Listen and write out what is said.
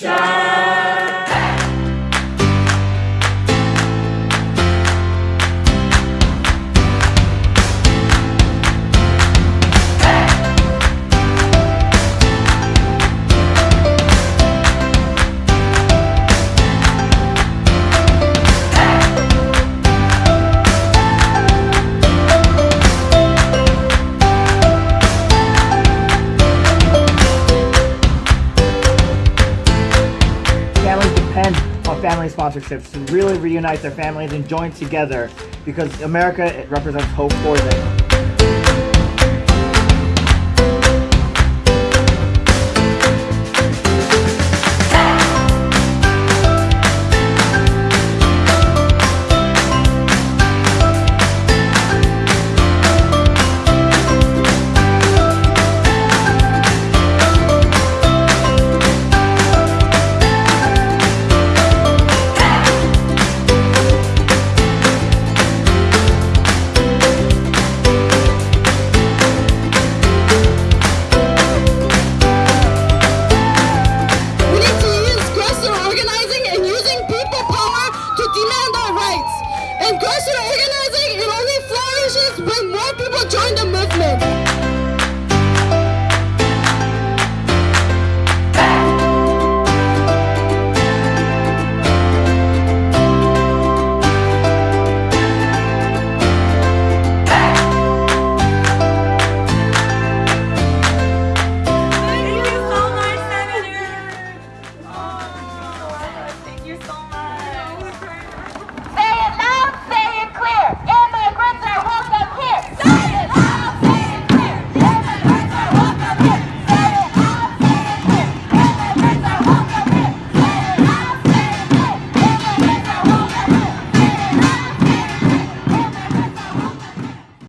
shine. Family sponsorships to really reunite their families and join together because America represents hope for them. Progressive organizing, it only flourishes when more people join the movement.